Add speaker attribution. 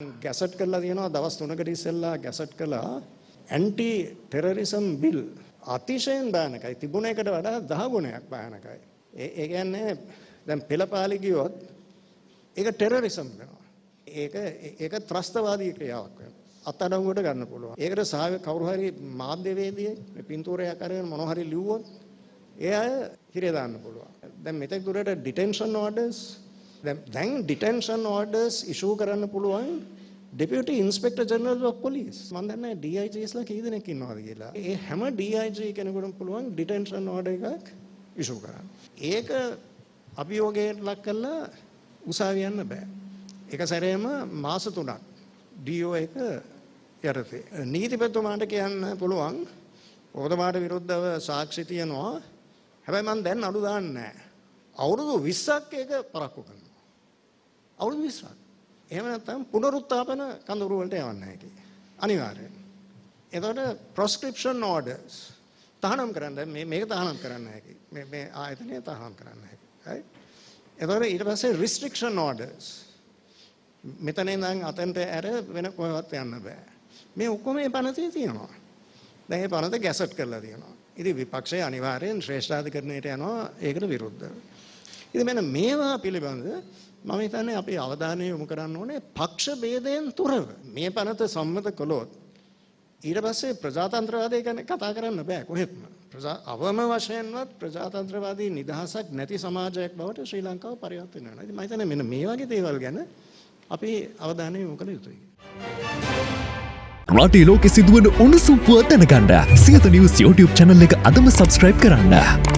Speaker 1: Gazette කරලා තියෙනවා දවස් 3කට ඉස්සෙල්ලා ගැසට් කළා. ඇන්ටි ටෙරරිසම් බිල් අතිශයින් භයානකයි. තිබුණ එකට වඩා 10 ගුණයක් භයානකයි. ඒ ඒ කියන්නේ දැන් පෙළපාලි ගියොත් ඒක ටෙරරිසම් වෙනවා. ඒක ඒක ත්‍රස්තවාදී ක්‍රියාවක් වෙනවා. අත්අඩංගුවට ගන්න පුළුවන්. ඒකට සාව කවුරු හරි මාධ්‍යවේදියෙක් මේ පින්තූරයක් අරගෙන මොනවා හරි ලිව්වොත් ඒ අය හිරේ දාන්න පුළුවන්. දැන් මෙතෙක් දුරට ඩිටෙන්ෂන් ඕඩර්ස් දැන් ඩිටෙන්ෂන් ඕඩර්ස් ඉෂූ කරන්න පුළුවන් deputy inspector general of police මම දන්නේ DIGස්ලා කී දෙනෙක් ඉන්නවද කියලා. ඒ හැම DIG කෙනෙකුටම පුළුවන් ඩිටෙන්ෂන් ඕඩර් එකක් ඉෂූ කරන්න. ඒක අභියෝගයට ලක් කරලා උසාවිය යන්න බෑ. එක සැරේම මාස 3ක් DO එක යටතේ. නීතිපතිතුමාට කියන්න පුළුවන් ඔබතුමාට විරුද්ධව සාක්ෂි තියනවා. හැබැයි මම දැන් අඩු දාන්නේ නැහැ. අවුරුදු 20ක් ඒක පරක්කු කරනවා. අවුරුදු 20ක්. එහෙම නැත්නම් පුනරුත්ථාපන කඳවුරු වලට යවන්න හැකි. අනිවාර්යෙන්. එතකොට ප්‍රොස්ක්‍රිප්ෂන් ඕඩර්ස් තහනම් කරන්න මේ මේක තහනම් කරන්න හැකි. මේ මේ ආයතනය තහනම් කරන්න හැකි. right? එතකොට ඊට පස්සේ restriction orders මෙතන ඉඳන් අතෙන්ට ඇර වෙන කොහෙවත් යන්න බෑ. මේ ඔක්කොම මේ පනතේ තියෙනවා. දැන් මේ පනත ගැසට් කරලා තියෙනවා. ඉතින් විපක්ෂය අනිවාර්යෙන් ශ්‍රේෂ්ඨාධිකරණයට යනවා ඒකට විරුද්ධව. ඉතින් මෙන්න මේවා පිළිබඳ මම හිතන්නේ අපි අවධානය යොමු කරන්න ඕනේ පක්ෂ ભેදයෙන් තොරව මේ පනත සම්මත කළොත් ඊට පස්සේ ප්‍රජාතන්ත්‍රවාදය ගැන කතා කරන්න බෑ කොහෙත්ම ප්‍රජා අවම වශයෙන්වත් ප්‍රජාතන්ත්‍රවාදී නිදහසක් නැති සමාජයක් බවට ශ්‍රී ලංකාව පරිවර්තනය වෙනවා. ඉතින් මම හිතන්නේ මෙන්න මේ වගේ දේවල් ගැන අපි අවධානය යොමු කළ යුතුයි.
Speaker 2: රටේ ලෝකෙ සිදුවන උණුසුම් පුවත් දැනගන්න සියත නිවස් YouTube channel එක අදම subscribe කරන්න.